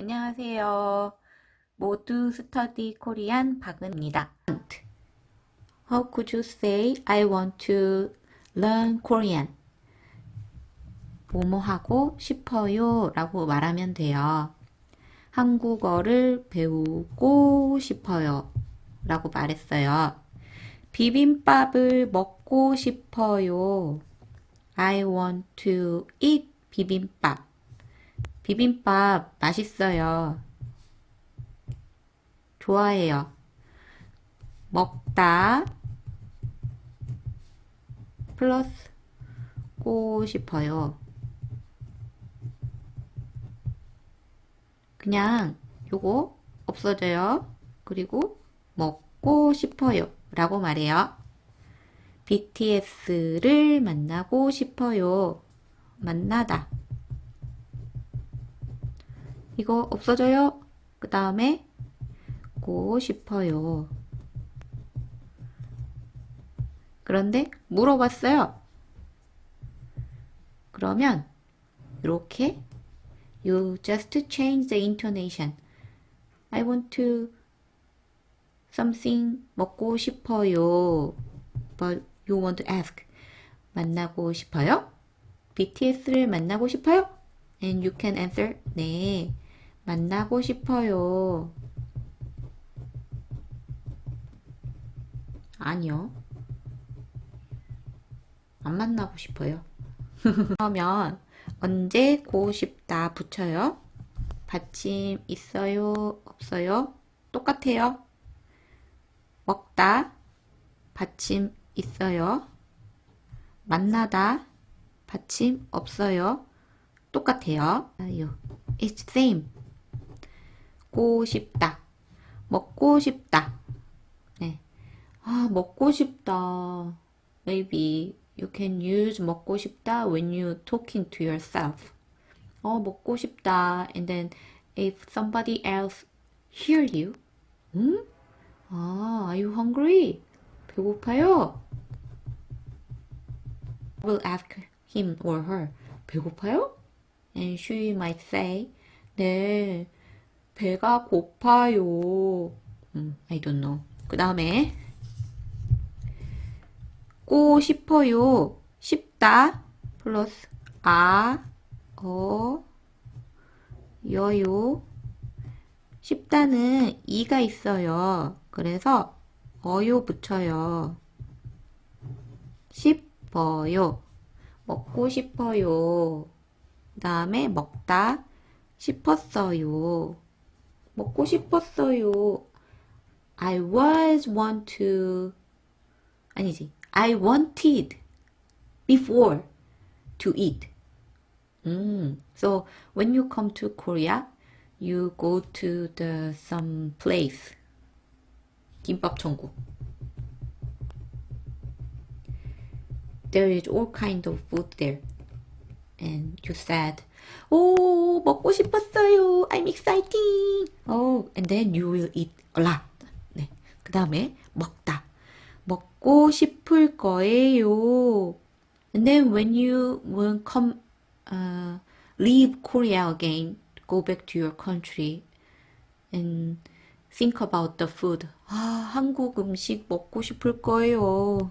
안녕하세요. 모두 스터디 코리안 박은입니다. How could you say I want to learn Korean? 뭐뭐 하고 싶어요 라고 말하면 돼요. 한국어를 배우고 싶어요 라고 말했어요. 비빔밥을 먹고 싶어요. I want to eat 비빔밥. 비빔밥 맛있어요. 좋아해요. 먹다 플러스 고 싶어요. 그냥 요거 없어져요. 그리고 먹고 싶어요. 라고 말해요. BTS를 만나고 싶어요. 만나다. 이거 없어져요. 그 다음에 고 싶어요. 그런데 물어봤어요. 그러면 이렇게 You just change the intonation. I want to something 먹고 싶어요. But you want to ask. 만나고 싶어요? BTS를 만나고 싶어요? And you can answer. 네. 만나고 싶어요. 아니요. 안 만나고 싶어요. 그러면 언제 고 싶다 붙여요. 받침 있어요? 없어요? 똑같아요. 먹다 받침 있어요. 만나다 받침 없어요. 똑같아요. It's same. 고 싶다. 먹고 싶다. 네. 아, 먹고 싶다. Maybe you can use 먹고 싶다 when you talking to yourself. 어, 먹고 싶다. And then if somebody else hear you, 음? 아, are you hungry? 배고파요? Will ask him or her. 배고파요? And she might say, 네, 배가 고파요. 음, I don't know. 그 다음에 고 싶어요. 싶다 플러스 아, 어, 여요. 싶다는 이가 있어요. 그래서 어요 붙여요. 싶어요. 먹고 싶어요. 그 다음에 먹다 싶었어요. 먹고 싶었어요. I was want to 아니지. I wanted before to eat. Mm. So when you come to Korea, you go to the some place. 김밥 천국. There is all kind of food there. And you said, 오, 먹고 싶었어요. I'm exciting. Oh, and then you will eat a lot. 네. 그 다음에 먹다. 먹고 싶을 거예요. And then when you will come, uh, leave Korea again, go back to your country and think about the food. 아, 한국 음식 먹고 싶을 거예요.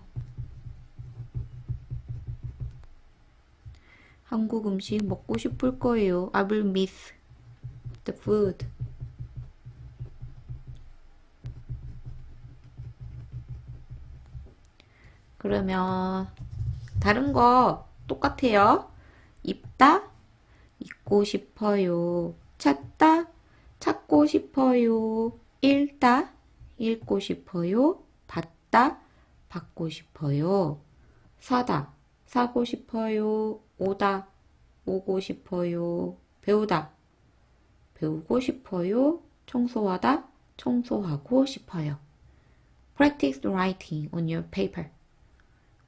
한국 음식 먹고 싶을 거예요. I will miss the food. 그러면 다른 거 똑같아요. 입다, 입고 싶어요. 찾다, 찾고 싶어요. 읽다, 읽고 싶어요. 받다, 받고 싶어요. 사다, 사고 싶어요. 오다, 오고 싶어요. 배우다, 배우고 싶어요. 청소하다, 청소하고 싶어요. Practice writing on your paper.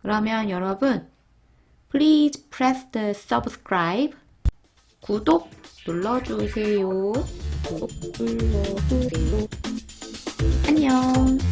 그러면 여러분, please press the subscribe. 구독 눌러주세요. 구독 눌러주세요. 안녕.